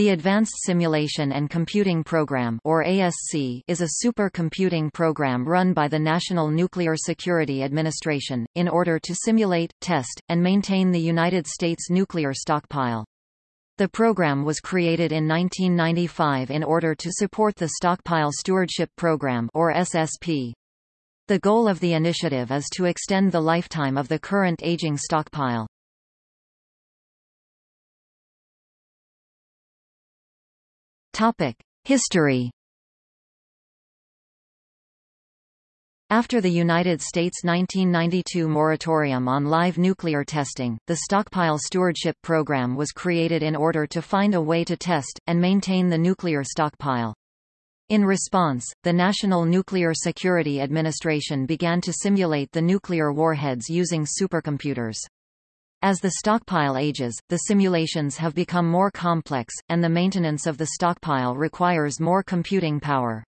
The Advanced Simulation and Computing Program or ASC is a supercomputing program run by the National Nuclear Security Administration, in order to simulate, test, and maintain the United States nuclear stockpile. The program was created in 1995 in order to support the Stockpile Stewardship Program or SSP. The goal of the initiative is to extend the lifetime of the current aging stockpile. History After the United States' 1992 moratorium on live nuclear testing, the Stockpile Stewardship Program was created in order to find a way to test, and maintain the nuclear stockpile. In response, the National Nuclear Security Administration began to simulate the nuclear warheads using supercomputers. As the stockpile ages, the simulations have become more complex, and the maintenance of the stockpile requires more computing power.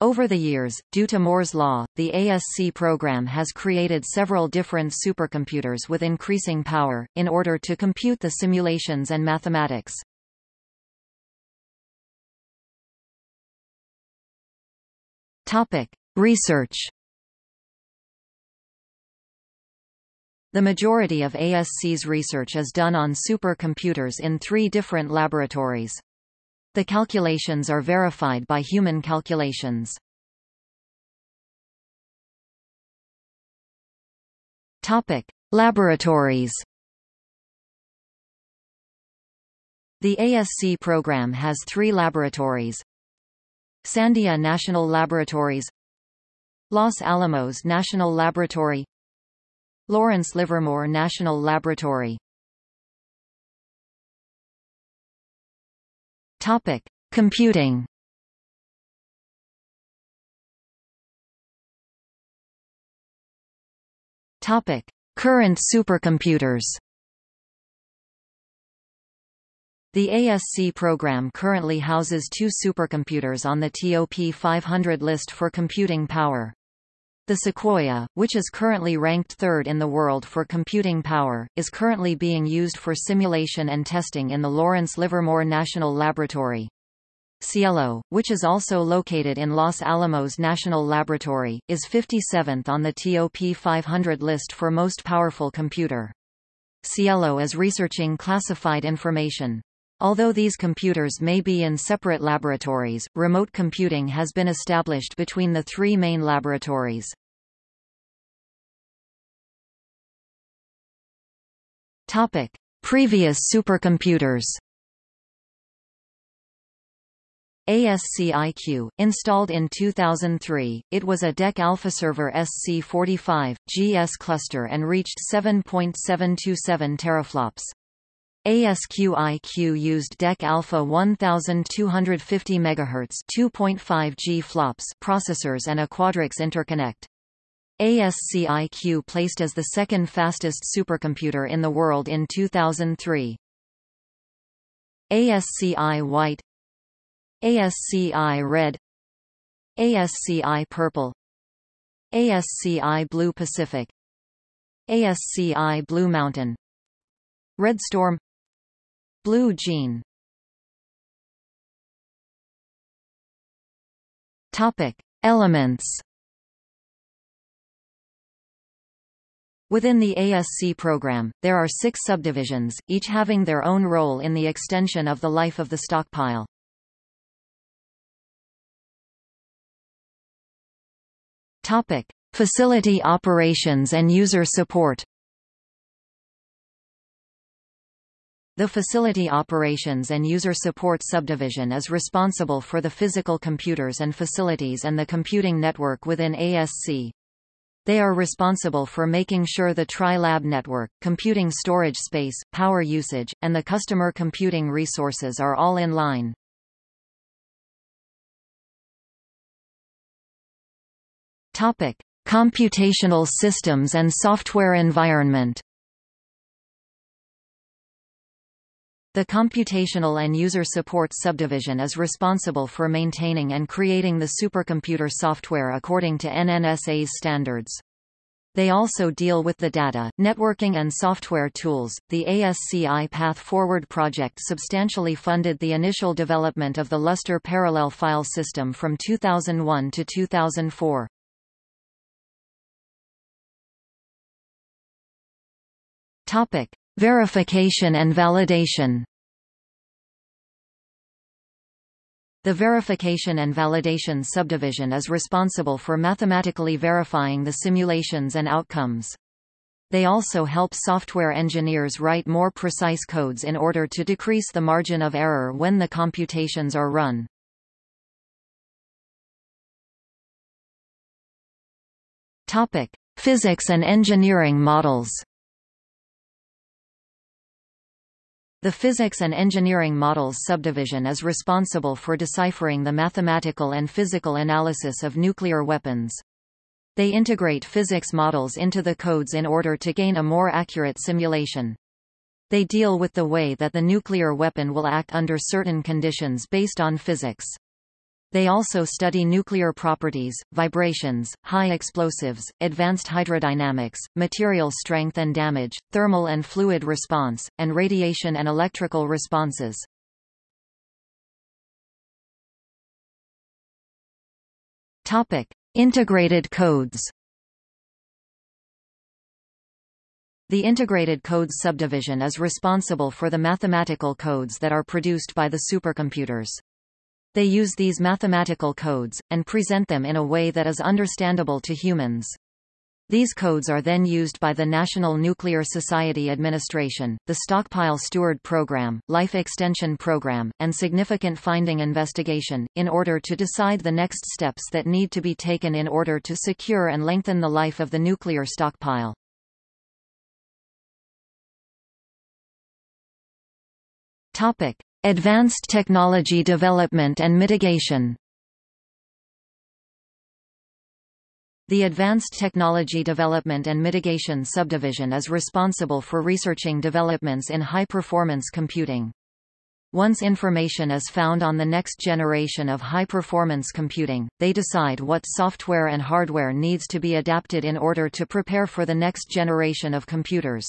Over the years, due to Moore's law, the ASC program has created several different supercomputers with increasing power, in order to compute the simulations and mathematics. Research The majority of ASC's research is done on supercomputers in three different laboratories. The calculations are verified by human calculations. Topic: Laboratories. The ASC program has three laboratories. Sandia National Laboratories Los Alamos National Laboratory Lawrence Livermore National Laboratory Topic: Computing. Topic: Current supercomputers. The ASC program currently houses two supercomputers on the TOP 500 list for computing power. The Sequoia, which is currently ranked third in the world for computing power, is currently being used for simulation and testing in the Lawrence Livermore National Laboratory. Cielo, which is also located in Los Alamos National Laboratory, is 57th on the TOP 500 list for most powerful computer. Cielo is researching classified information. Although these computers may be in separate laboratories, remote computing has been established between the three main laboratories. Topic: Previous supercomputers. ASCIQ, installed in 2003, it was a DEC Alpha Server SC45, GS cluster and reached 7.727 teraflops. ASCIQ used DEC Alpha 1250 MHz 2.5 G flops processors and a Quadrics interconnect. ASCIQ placed as the second fastest supercomputer in the world in 2003. ASCI White ASCI Red ASCI Purple ASCI Blue Pacific ASCI Blue Mountain Red Storm Blue Gene Topic: Elements. Within the ASC program, there are six subdivisions, each having their own role in the extension of the life of the stockpile. Topic: Facility operations and user support. The Facility Operations and User Support Subdivision is responsible for the physical computers and facilities and the computing network within ASC. They are responsible for making sure the Tri-Lab network, computing storage space, power usage, and the customer computing resources are all in line. Topic: Computational systems and software environment. The Computational and User Support Subdivision is responsible for maintaining and creating the supercomputer software according to NNSA's standards. They also deal with the data, networking and software tools. The ASCI Path Forward project substantially funded the initial development of the Lustre parallel file system from 2001 to 2004. Topic: Verification and validation. The Verification and Validation subdivision is responsible for mathematically verifying the simulations and outcomes. They also help software engineers write more precise codes in order to decrease the margin of error when the computations are run. Topic: Physics and engineering models. The Physics and Engineering Models subdivision is responsible for deciphering the mathematical and physical analysis of nuclear weapons. They integrate physics models into the codes in order to gain a more accurate simulation. They deal with the way that the nuclear weapon will act under certain conditions based on physics. They also study nuclear properties, vibrations, high explosives, advanced hydrodynamics, material strength and damage, thermal and fluid response, and radiation and electrical responses. Topic: Integrated codes. The Integrated Codes subdivision is responsible for the mathematical codes that are produced by the supercomputers. They use these mathematical codes, and present them in a way that is understandable to humans. These codes are then used by the National Nuclear Society Administration, the Stockpile Steward Program, Life Extension Program, and Significant Finding Investigation, in order to decide the next steps that need to be taken in order to secure and lengthen the life of the nuclear stockpile. Topic. Advanced Technology Development and Mitigation The Advanced Technology Development and Mitigation subdivision is responsible for researching developments in high-performance computing. Once information is found on the next generation of high-performance computing, they decide what software and hardware needs to be adapted in order to prepare for the next generation of computers.